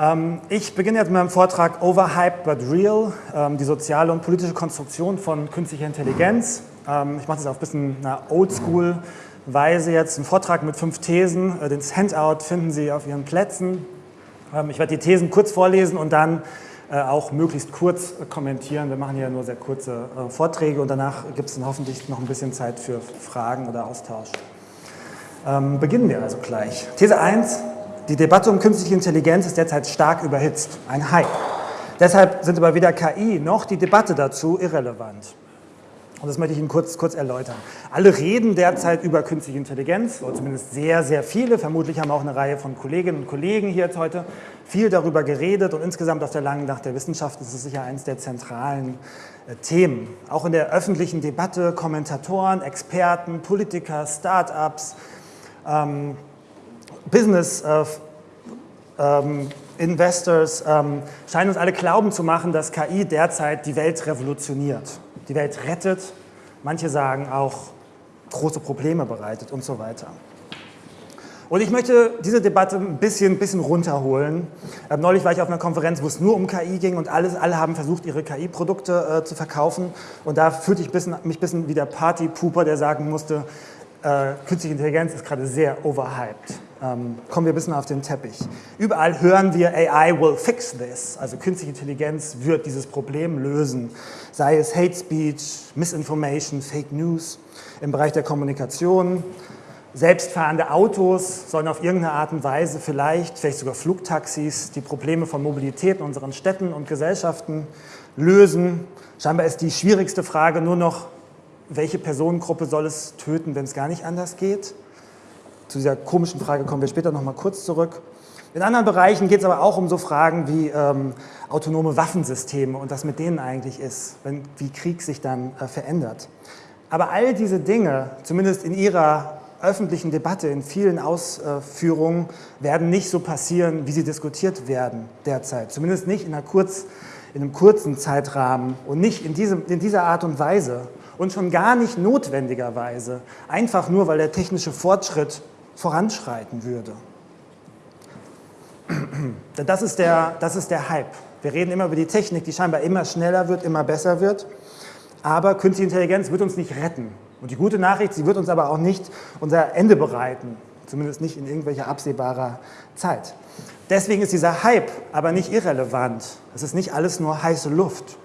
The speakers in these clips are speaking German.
Ähm, ich beginne jetzt mit meinem Vortrag Overhyped but Real, ähm, die soziale und politische Konstruktion von künstlicher Intelligenz. Ähm, ich mache das auf ein bisschen einer Oldschool-Weise jetzt, einen Vortrag mit fünf Thesen. Äh, das Handout finden Sie auf Ihren Plätzen. Ich werde die Thesen kurz vorlesen und dann äh, auch möglichst kurz kommentieren. Wir machen hier nur sehr kurze äh, Vorträge und danach gibt es dann hoffentlich noch ein bisschen Zeit für Fragen oder Austausch. beginnen wir also gleich. These 1, die Debatte um künstliche Intelligenz ist derzeit stark überhitzt, ein Hype. Deshalb sind aber weder KI noch die Debatte dazu irrelevant. Und das möchte ich Ihnen kurz, kurz erläutern. Alle reden derzeit über künstliche Intelligenz, oder zumindest sehr, sehr viele. Vermutlich haben auch eine Reihe von Kolleginnen und Kollegen hier jetzt heute viel darüber geredet. Und insgesamt auf der langen Nacht der Wissenschaft ist es sicher eines der zentralen äh, Themen. Auch in der öffentlichen Debatte, Kommentatoren, Experten, Politiker, Start-ups, ähm, Business äh, ähm, Investors ähm, scheinen uns alle glauben zu machen, dass KI derzeit die Welt revolutioniert, die Welt rettet, manche sagen auch große Probleme bereitet und so weiter. Und ich möchte diese Debatte ein bisschen, bisschen runterholen. Ähm, neulich war ich auf einer Konferenz, wo es nur um KI ging und alles, alle haben versucht, ihre KI-Produkte äh, zu verkaufen. Und da fühlte ich bisschen, mich ein bisschen wie der Party-Pooper, der sagen musste, äh, künstliche Intelligenz ist gerade sehr overhyped. Ähm, kommen wir ein bisschen auf den Teppich. Überall hören wir, AI will fix this, also künstliche Intelligenz wird dieses Problem lösen, sei es Hate Speech, Misinformation, Fake News im Bereich der Kommunikation, selbstfahrende Autos sollen auf irgendeine Art und Weise vielleicht, vielleicht sogar Flugtaxis, die Probleme von Mobilität in unseren Städten und Gesellschaften lösen. Scheinbar ist die schwierigste Frage nur noch, welche Personengruppe soll es töten, wenn es gar nicht anders geht? Zu dieser komischen Frage kommen wir später noch mal kurz zurück. In anderen Bereichen geht es aber auch um so Fragen wie ähm, autonome Waffensysteme und was mit denen eigentlich ist, wenn, wie Krieg sich dann äh, verändert. Aber all diese Dinge, zumindest in ihrer öffentlichen Debatte, in vielen Ausführungen, werden nicht so passieren, wie sie diskutiert werden derzeit. Zumindest nicht in, kurz, in einem kurzen Zeitrahmen und nicht in, diesem, in dieser Art und Weise und schon gar nicht notwendigerweise, einfach nur, weil der technische Fortschritt voranschreiten würde. Das ist, der, das ist der Hype. Wir reden immer über die Technik, die scheinbar immer schneller wird, immer besser wird. Aber künstliche Intelligenz wird uns nicht retten. Und die gute Nachricht, sie wird uns aber auch nicht unser Ende bereiten. Zumindest nicht in irgendwelcher absehbarer Zeit. Deswegen ist dieser Hype aber nicht irrelevant. Es ist nicht alles nur heiße Luft.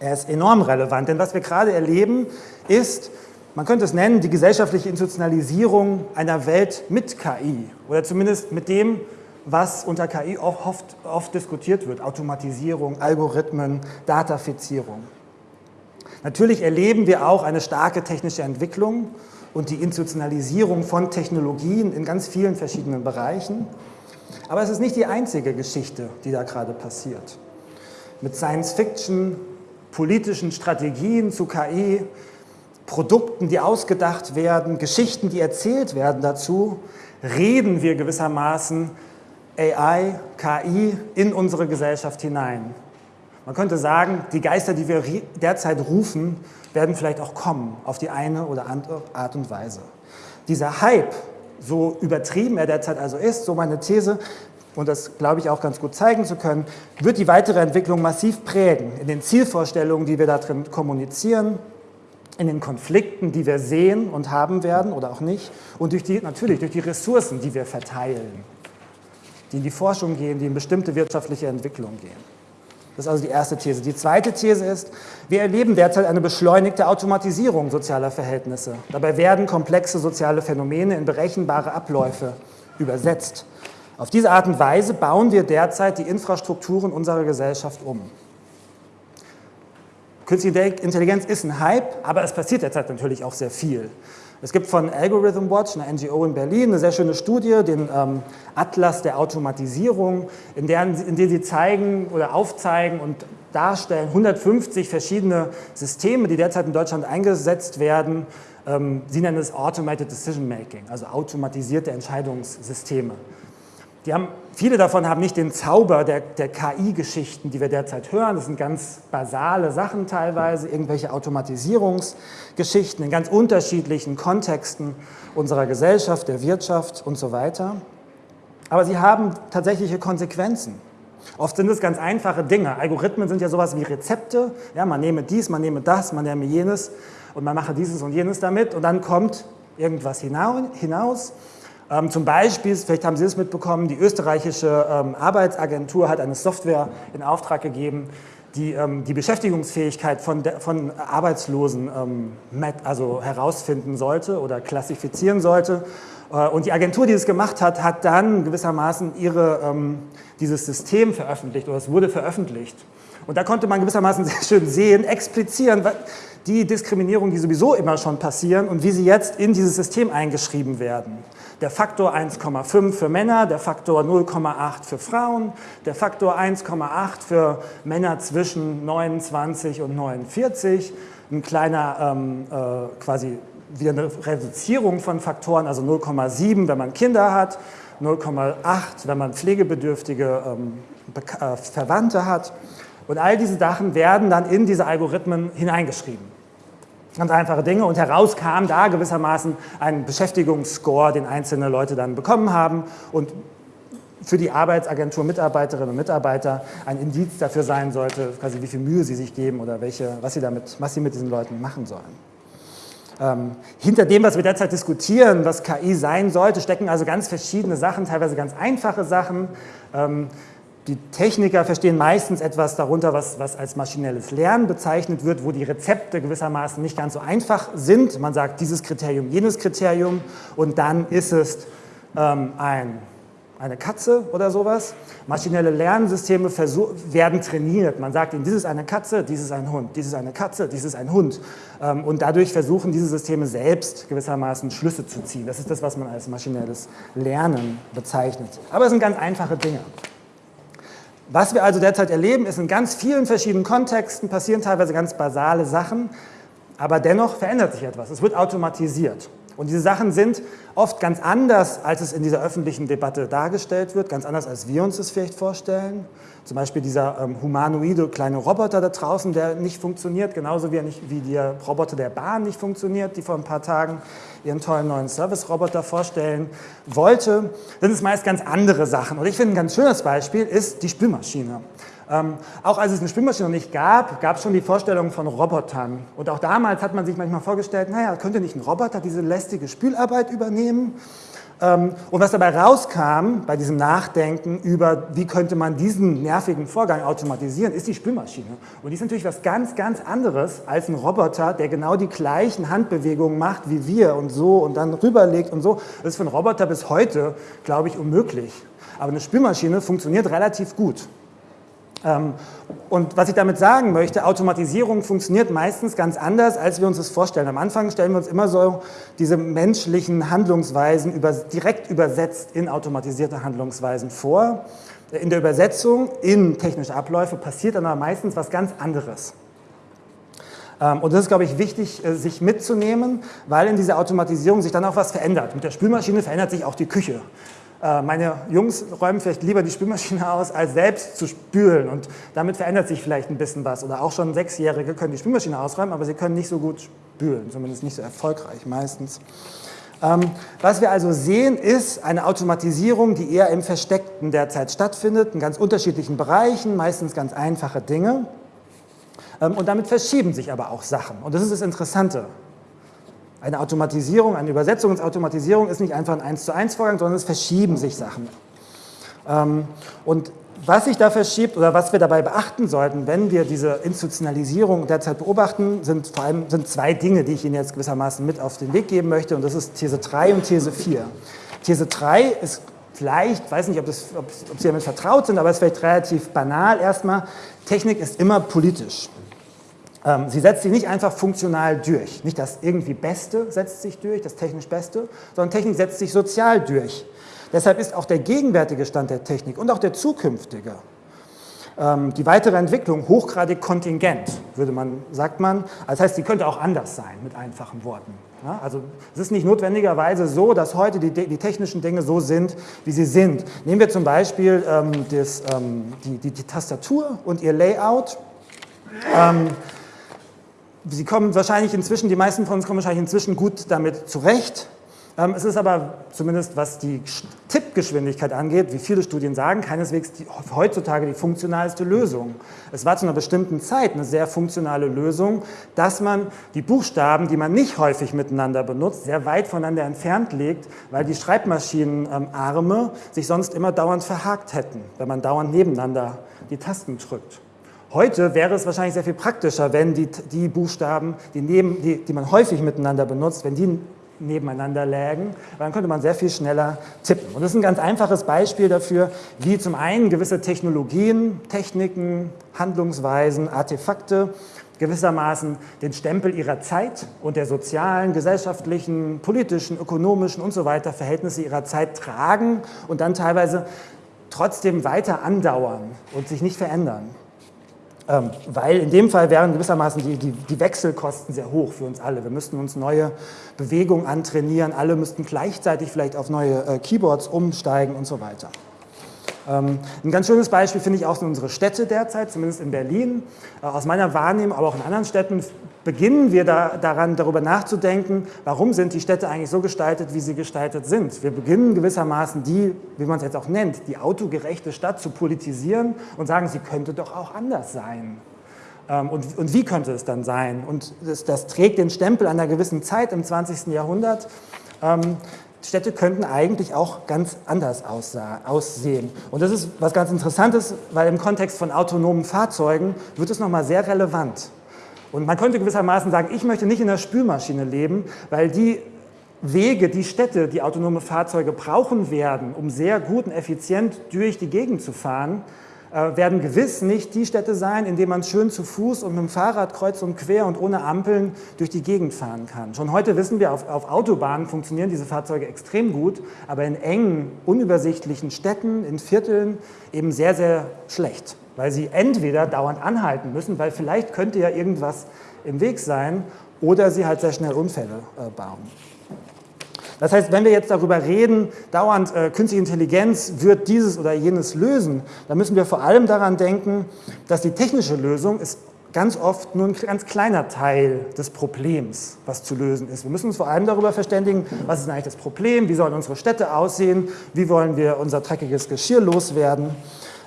Er ist enorm relevant, denn was wir gerade erleben, ist, man könnte es nennen, die gesellschaftliche Institutionalisierung einer Welt mit KI oder zumindest mit dem, was unter KI oft, oft diskutiert wird, Automatisierung, Algorithmen, Datafizierung. Natürlich erleben wir auch eine starke technische Entwicklung und die Institutionalisierung von Technologien in ganz vielen verschiedenen Bereichen. Aber es ist nicht die einzige Geschichte, die da gerade passiert. Mit Science Fiction, politischen Strategien zu KI, Produkten, die ausgedacht werden, Geschichten, die erzählt werden dazu, reden wir gewissermaßen AI, KI in unsere Gesellschaft hinein. Man könnte sagen, die Geister, die wir derzeit rufen, werden vielleicht auch kommen, auf die eine oder andere Art und Weise. Dieser Hype, so übertrieben er derzeit also ist, so meine These, und das glaube ich auch ganz gut zeigen zu können, wird die weitere Entwicklung massiv prägen in den Zielvorstellungen, die wir da drin kommunizieren, in den Konflikten, die wir sehen und haben werden oder auch nicht und durch die, natürlich durch die Ressourcen, die wir verteilen, die in die Forschung gehen, die in bestimmte wirtschaftliche Entwicklung gehen. Das ist also die erste These. Die zweite These ist, wir erleben derzeit eine beschleunigte Automatisierung sozialer Verhältnisse. Dabei werden komplexe soziale Phänomene in berechenbare Abläufe übersetzt. Auf diese Art und Weise bauen wir derzeit die Infrastrukturen unserer Gesellschaft um. Künstliche Intelligenz ist ein Hype, aber es passiert derzeit natürlich auch sehr viel. Es gibt von Algorithm Watch, einer NGO in Berlin, eine sehr schöne Studie, den ähm, Atlas der Automatisierung, in der, in der sie zeigen oder aufzeigen und darstellen 150 verschiedene Systeme, die derzeit in Deutschland eingesetzt werden. Ähm, sie nennen es Automated Decision Making, also automatisierte Entscheidungssysteme. Die haben, viele davon haben nicht den Zauber der, der KI-Geschichten, die wir derzeit hören. Das sind ganz basale Sachen teilweise, irgendwelche Automatisierungsgeschichten in ganz unterschiedlichen Kontexten unserer Gesellschaft, der Wirtschaft und so weiter. aber sie haben tatsächliche Konsequenzen. Oft sind es ganz einfache Dinge. Algorithmen sind ja sowas wie Rezepte. Ja, man nehme dies, man nehme das, man nehme jenes und man mache dieses und jenes damit und dann kommt irgendwas hinaus. Ähm, zum Beispiel, vielleicht haben Sie es mitbekommen, die österreichische ähm, Arbeitsagentur hat eine Software in Auftrag gegeben, die ähm, die Beschäftigungsfähigkeit von, von Arbeitslosen also herausfinden sollte oder klassifizieren sollte. Äh, und die Agentur, die es gemacht hat, hat dann gewissermaßen ihre, dieses System veröffentlicht oder es wurde veröffentlicht. Und da konnte man gewissermaßen sehr schön sehen, explizieren, die Diskriminierung, die sowieso immer schon passieren und wie sie jetzt in dieses System eingeschrieben werden. Der Faktor 1,5 für Männer, der Faktor 0,8 für Frauen, der Faktor 1,8 für Männer zwischen 29 und 49, ein kleiner ähm, äh, quasi wieder eine Reduzierung von Faktoren, also 0,7, wenn man Kinder hat, 0,8, wenn man pflegebedürftige ähm, äh, Verwandte hat. Und all diese Sachen werden dann in diese Algorithmen hineingeschrieben. Ganz einfache Dinge und heraus kam da gewissermaßen ein Beschäftigungsscore, den einzelne Leute dann bekommen haben und für die Arbeitsagentur Mitarbeiterinnen und Mitarbeiter ein Indiz dafür sein sollte, quasi wie viel Mühe sie sich geben oder welche, was, sie damit, was sie mit diesen Leuten machen sollen. Ähm, hinter dem, was wir derzeit diskutieren, was KI sein sollte, stecken also ganz verschiedene Sachen, teilweise ganz einfache Sachen. Ähm, die Techniker verstehen meistens etwas darunter, was, was als maschinelles Lernen bezeichnet wird, wo die Rezepte gewissermaßen nicht ganz so einfach sind. Man sagt dieses Kriterium, jenes Kriterium und dann ist es ähm, ein eine Katze oder sowas. Maschinelle Lernsysteme werden trainiert. Man sagt ihnen, dies ist eine Katze, dies ist ein Hund, dies ist eine Katze, dies ist ein Hund. Ähm, und dadurch versuchen diese Systeme selbst gewissermaßen Schlüsse zu ziehen. Das ist das, was man als maschinelles Lernen bezeichnet. Aber es sind ganz einfache Dinge. Was wir also derzeit erleben, ist in ganz vielen verschiedenen Kontexten passieren teilweise ganz basale Sachen, aber dennoch verändert sich etwas. Es wird automatisiert. Und diese Sachen sind oft ganz anders, als es in dieser öffentlichen Debatte dargestellt wird, ganz anders, als wir uns das vielleicht vorstellen. Zum Beispiel dieser ähm, humanoide kleine Roboter da draußen, der nicht funktioniert, genauso wie, nicht, wie der Roboter der Bahn nicht funktioniert, die vor ein paar Tagen ihren tollen neuen Service-Roboter vorstellen wollte, sind es meist ganz andere Sachen. Und ich finde, ein ganz schönes Beispiel ist die Spülmaschine. Ähm, auch als es eine Spülmaschine noch nicht gab, gab es schon die Vorstellung von Robotern. Und auch damals hat man sich manchmal vorgestellt, naja, könnte nicht ein Roboter diese lästige Spülarbeit übernehmen? Ähm, und was dabei rauskam bei diesem Nachdenken über, wie könnte man diesen nervigen Vorgang automatisieren, ist die Spülmaschine. Und die ist natürlich was ganz, ganz anderes als ein Roboter, der genau die gleichen Handbewegungen macht wie wir und so und dann rüberlegt und so. Das ist für einen Roboter bis heute, glaube ich, unmöglich. Aber eine Spülmaschine funktioniert relativ gut. Ähm, und was ich damit sagen möchte, Automatisierung funktioniert meistens ganz anders, als wir uns das vorstellen. Am Anfang stellen wir uns immer so diese menschlichen Handlungsweisen über, direkt übersetzt in automatisierte Handlungsweisen vor. In der Übersetzung in technische Abläufe passiert dann aber meistens was ganz anderes. Ähm, und das ist, glaube ich, wichtig, äh, sich mitzunehmen, weil in dieser Automatisierung sich dann auch was verändert. Mit der Spülmaschine verändert sich auch die Küche. Äh, meine Jungs räumen vielleicht lieber die Spülmaschine aus, als selbst zu spülen und damit verändert sich vielleicht ein bisschen was. Oder auch schon Sechsjährige können die Spülmaschine ausräumen, aber sie können nicht so gut spülen, zumindest nicht so erfolgreich meistens. Ähm, was wir also sehen, ist eine Automatisierung, die eher im Versteckten derzeit stattfindet, in ganz unterschiedlichen Bereichen, meistens ganz einfache Dinge. Ähm, und damit verschieben sich aber auch Sachen. Und das ist das Interessante eine Automatisierung, eine Übersetzungsautomatisierung ist nicht einfach ein 1 zu 1 Vorgang, sondern es verschieben sich Sachen. Ähm, und was sich da verschiebt oder was wir dabei beachten sollten, wenn wir diese Institutionalisierung derzeit beobachten, sind vor allem sind zwei Dinge, die ich Ihnen jetzt gewissermaßen mit auf den Weg geben möchte und das ist These 3 und These 4. These 3 ist vielleicht, weiß nicht, ob, das, ob, ob Sie damit vertraut sind, aber es ist vielleicht relativ banal erstmal, Technik ist immer politisch. Ähm, sie setzt sich nicht einfach funktional durch. Nicht das irgendwie Beste setzt sich durch, das technisch Beste, sondern Technik setzt sich sozial durch. Deshalb ist auch der gegenwärtige Stand der Technik und auch der zukünftige, ähm, die weitere Entwicklung hochgradig kontingent, würde man, sagt man. Das heißt, sie könnte auch anders sein, mit einfachen Worten. also es ist nicht notwendigerweise so, dass heute die, die, technischen Dinge so sind, wie sie sind. Nehmen wir zum Beispiel ähm, das, ähm, die, die, die, Tastatur und ihr Layout. Ähm, Sie kommen wahrscheinlich inzwischen, die meisten von uns kommen wahrscheinlich inzwischen gut damit zurecht. Ähm, es ist aber zumindest, was die Tippgeschwindigkeit angeht, wie viele Studien sagen, keineswegs die, heutzutage die funktionalste Lösung. Es war zu einer bestimmten Zeit eine sehr funktionale Lösung, dass man die Buchstaben, die man nicht häufig miteinander benutzt, sehr weit voneinander entfernt legt, weil die Schreibmaschinenarme sich sonst immer dauernd verhakt hätten, wenn man dauernd nebeneinander die Tasten drückt. Heute wäre es wahrscheinlich sehr viel praktischer, wenn die, die Buchstaben, die, neben, die, die man häufig miteinander benutzt, wenn die nebeneinander lägen, dann könnte man sehr viel schneller tippen. Und das ist ein ganz einfaches Beispiel dafür, wie zum einen gewisse Technologien, Techniken, Handlungsweisen, Artefakte gewissermaßen den Stempel ihrer Zeit und der sozialen, gesellschaftlichen, politischen, ökonomischen und so weiter Verhältnisse ihrer Zeit tragen und dann teilweise trotzdem weiter andauern und sich nicht verändern. Ähm, weil in dem Fall wären gewissermaßen die, die, die, Wechselkosten sehr hoch für uns alle. Wir müssten uns neue Bewegungen antrainieren, alle müssten gleichzeitig vielleicht auf neue äh, Keyboards umsteigen und so weiter. Ähm, ein ganz schönes Beispiel finde ich auch sind unsere Städte derzeit, zumindest in Berlin. Äh, aus meiner Wahrnehmung, aber auch in anderen Städten, beginnen wir da, daran, darüber nachzudenken, warum sind die Städte eigentlich so gestaltet, wie sie gestaltet sind. Wir beginnen gewissermaßen die, wie man es jetzt auch nennt, die autogerechte Stadt zu politisieren und sagen, sie könnte doch auch anders sein. Ähm, und, und wie könnte es dann sein? Und das, das trägt den Stempel einer gewissen Zeit im 20. Jahrhundert. Städte könnten eigentlich auch ganz anders aussehen. Und das ist was ganz Interessantes, weil im Kontext von autonomen Fahrzeugen wird es nochmal sehr relevant. Und man könnte gewissermaßen sagen, ich möchte nicht in der Spülmaschine leben, weil die Wege, die Städte, die autonome Fahrzeuge brauchen werden, um sehr gut und effizient durch die Gegend zu fahren, werden gewiss nicht die Städte sein, in denen man schön zu Fuß und mit dem Fahrrad kreuz und quer und ohne Ampeln durch die Gegend fahren kann. Schon heute wissen wir, auf, auf Autobahnen funktionieren diese Fahrzeuge extrem gut, aber in engen, unübersichtlichen Städten, in Vierteln eben sehr, sehr schlecht, weil sie entweder dauernd anhalten müssen, weil vielleicht könnte ja irgendwas im Weg sein, oder sie halt sehr schnell Unfälle äh, bauen. Das heißt, wenn wir jetzt darüber reden, dauernd äh, künstliche Intelligenz wird dieses oder jenes lösen, dann müssen wir vor allem daran denken, dass die technische Lösung ist ganz oft nur ein ganz kleiner Teil des Problems, was zu lösen ist. Wir müssen uns vor allem darüber verständigen, was ist eigentlich das Problem, wie sollen unsere Städte aussehen, wie wollen wir unser dreckiges Geschirr loswerden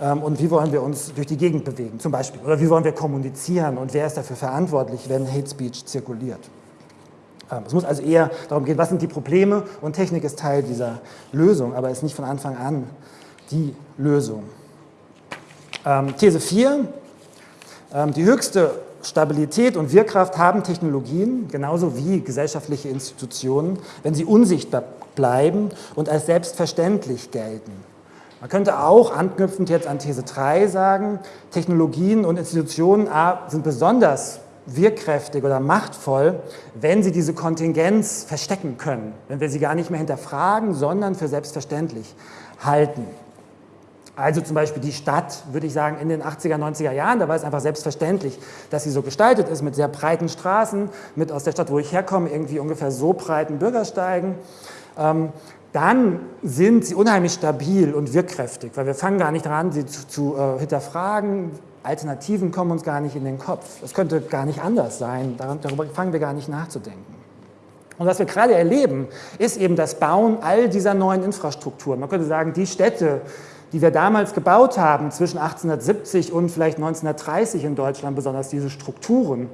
ähm, und wie wollen wir uns durch die Gegend bewegen zum Beispiel. Oder wie wollen wir kommunizieren und wer ist dafür verantwortlich, wenn Hate Speech zirkuliert. Ähm, es muss also eher darum gehen, was sind die Probleme und Technik ist Teil dieser Lösung, aber ist nicht von Anfang an die Lösung. Ähm, These 4. Ähm, die höchste Stabilität und Wirkkraft haben Technologien, genauso wie gesellschaftliche Institutionen, wenn sie unsichtbar bleiben und als selbstverständlich gelten. Man könnte auch anknüpfend jetzt an These 3 sagen, Technologien und Institutionen sind besonders wirkkräftig oder machtvoll, wenn sie diese Kontingenz verstecken können, wenn wir sie gar nicht mehr hinterfragen, sondern für selbstverständlich halten. Also zum Beispiel die Stadt, würde ich sagen, in den 80er, 90er Jahren, da war es einfach selbstverständlich, dass sie so gestaltet ist, mit sehr breiten Straßen, mit aus der Stadt, wo ich herkomme, irgendwie ungefähr so breiten Bürgersteigen. Ähm, dann sind sie unheimlich stabil und wirkkräftig, weil wir fangen gar nicht daran, sie zu, zu äh, hinterfragen, Alternativen kommen uns gar nicht in den Kopf. Es könnte gar nicht anders sein, darüber fangen wir gar nicht nachzudenken. Und was wir gerade erleben, ist eben das Bauen all dieser neuen Infrastrukturen. Man könnte sagen, die Städte, die wir damals gebaut haben, zwischen 1870 und vielleicht 1930 in Deutschland, besonders diese Strukturen,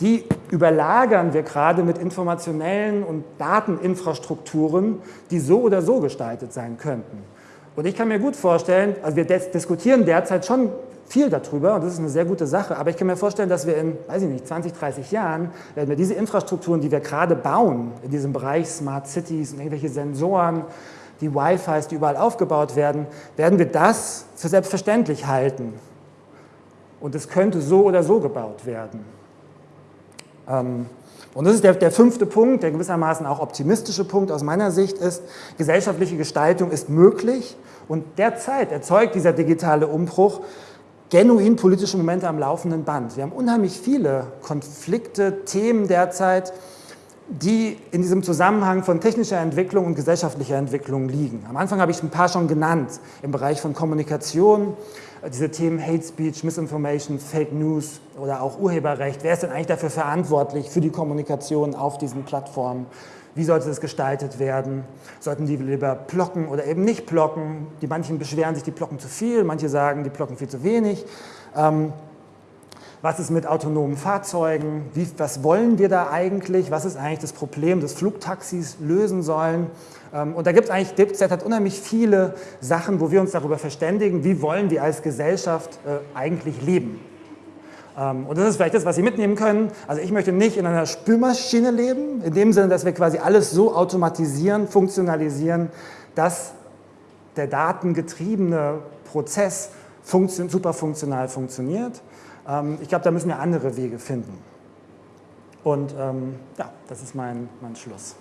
die überlagern wir gerade mit informationellen und Dateninfrastrukturen, die so oder so gestaltet sein könnten. Und ich kann mir gut vorstellen, also wir diskutieren derzeit schon viel darüber und das ist eine sehr gute Sache, aber ich kann mir vorstellen, dass wir in, weiß ich nicht, 20, 30 Jahren, werden wir diese Infrastrukturen, die wir gerade bauen, in diesem Bereich Smart Cities und irgendwelche Sensoren, die Wi-Fis, die überall aufgebaut werden, werden wir das für selbstverständlich halten. Und es könnte so oder so gebaut werden. Ähm, und das ist der, der, fünfte Punkt, der gewissermaßen auch optimistische Punkt aus meiner Sicht ist, gesellschaftliche Gestaltung ist möglich und derzeit erzeugt dieser digitale Umbruch genuin politische Momente am laufenden Band. Wir haben unheimlich viele Konflikte, Themen derzeit, die in diesem Zusammenhang von technischer Entwicklung und gesellschaftlicher Entwicklung liegen. Am Anfang habe ich ein paar schon genannt, im Bereich von Kommunikation, diese Themen Hate Speech, Misinformation, Fake News oder auch Urheberrecht. Wer ist denn eigentlich dafür verantwortlich für die Kommunikation auf diesen Plattformen? Wie sollte es gestaltet werden? Sollten die lieber blocken oder eben nicht blocken? Die manchen beschweren sich, die blocken zu viel, manche sagen, die blocken viel zu wenig. Ähm, was ist mit autonomen Fahrzeugen? Wie, was wollen wir da eigentlich? Was ist eigentlich das Problem, das Flugtaxis lösen sollen? Ähm, und da gibt es eigentlich, DipZ hat unheimlich viele Sachen, wo wir uns darüber verständigen, wie wollen wir als Gesellschaft äh, eigentlich leben. Ähm, und das ist vielleicht das, was Sie mitnehmen können. Also ich möchte nicht in einer Spülmaschine leben, in dem Sinne, dass wir quasi alles so automatisieren, funktionalisieren, dass der datengetriebene Prozess funktio super funktional funktioniert. Ähm, ich glaube, da müssen wir andere Wege finden. Und ähm, ja, das ist mein, mein Schluss.